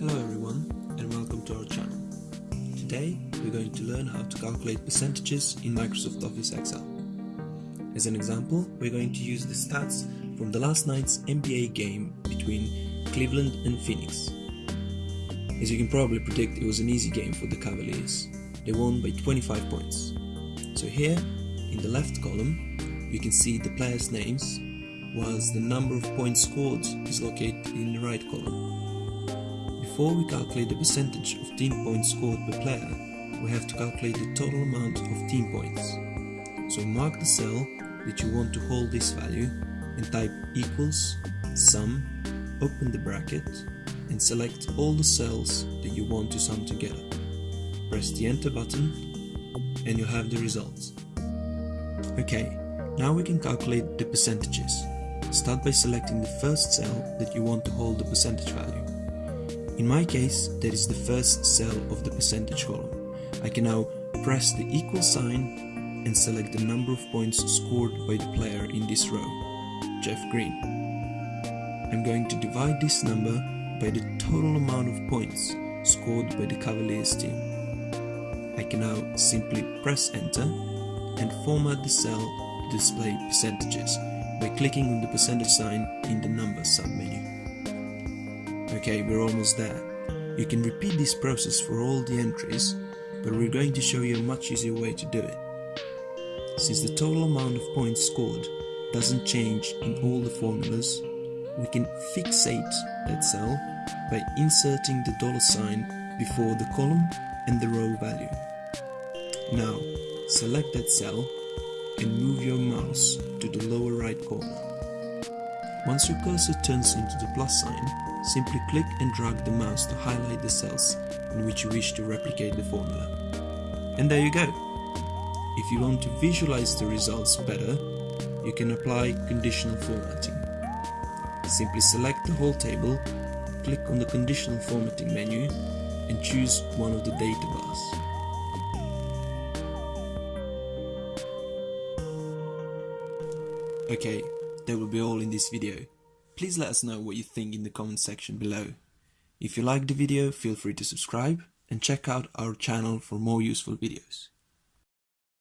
Hello everyone and welcome to our channel. Today we're going to learn how to calculate percentages in Microsoft Office Excel. As an example, we're going to use the stats from the last night's NBA game between Cleveland and Phoenix. As you can probably predict, it was an easy game for the Cavaliers. They won by 25 points. So here, in the left column, you can see the players' names, whilst the number of points scored is located in the right column. Before we calculate the percentage of team points scored per player, we have to calculate the total amount of team points. So mark the cell that you want to hold this value and type equals sum, open the bracket and select all the cells that you want to sum together. Press the enter button and you'll have the results. Okay, now we can calculate the percentages. Start by selecting the first cell that you want to hold the percentage value. In my case, that is the first cell of the percentage column. I can now press the equal sign and select the number of points scored by the player in this row, Jeff Green. I'm going to divide this number by the total amount of points scored by the Cavaliers team. I can now simply press enter and format the cell to display percentages by clicking on the percentage sign in the numbers submenu. Okay, we're almost there. You can repeat this process for all the entries, but we're going to show you a much easier way to do it. Since the total amount of points scored doesn't change in all the formulas, we can fixate that cell by inserting the dollar sign before the column and the row value. Now, select that cell and move your mouse to the lower right corner. Once your cursor turns into the plus sign, simply click and drag the mouse to highlight the cells in which you wish to replicate the formula. And there you go! If you want to visualize the results better, you can apply conditional formatting. Simply select the whole table, click on the conditional formatting menu and choose one of the data bars. Okay, that will be all in this video. Please let us know what you think in the comment section below. If you liked the video, feel free to subscribe and check out our channel for more useful videos.